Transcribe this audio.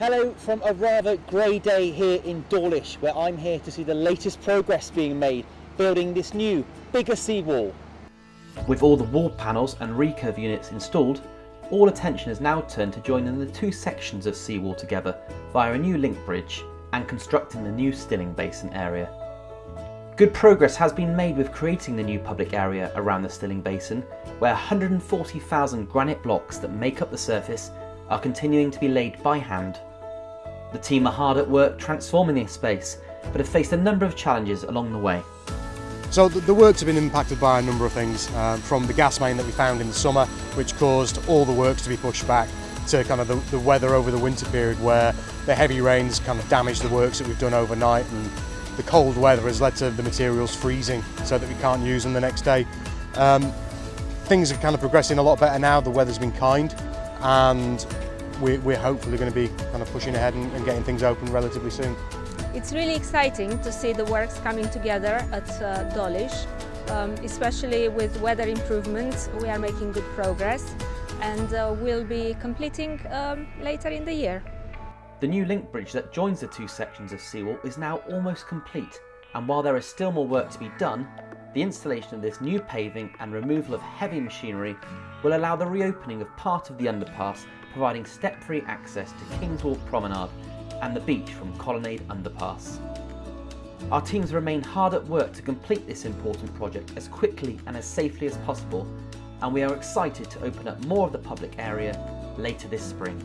Hello from a rather grey day here in Dawlish, where I'm here to see the latest progress being made, building this new, bigger seawall. With all the wall panels and recurve units installed, all attention is now turned to joining the two sections of seawall together via a new link bridge and constructing the new stilling basin area. Good progress has been made with creating the new public area around the Stilling Basin, where 140,000 granite blocks that make up the surface are continuing to be laid by hand. The team are hard at work transforming this space, but have faced a number of challenges along the way. So the, the works have been impacted by a number of things, um, from the gas main that we found in the summer, which caused all the works to be pushed back, to kind of the, the weather over the winter period where the heavy rains kind of damaged the works that we've done overnight and the cold weather has led to the materials freezing so that we can't use them the next day. Um, things are kind of progressing a lot better now, the weather's been kind and we, we're hopefully going to be kind of pushing ahead and, and, getting things open relatively soon. It's really exciting to see the works coming together at uh, Dawlish, um, especially with weather improvements. We are making good progress and uh, we'll be completing um, later in the year. The new link bridge that joins the two sections of seawall is now almost complete and while there is still more work to be done, the installation of this new paving and removal of heavy machinery will allow the reopening of part of the underpass, providing step-free access to Kingswalk Promenade and the beach from Colonnade Underpass. Our teams remain hard at work to complete this important project as quickly and as safely as possible, and we are excited to open up more of the public area later this spring.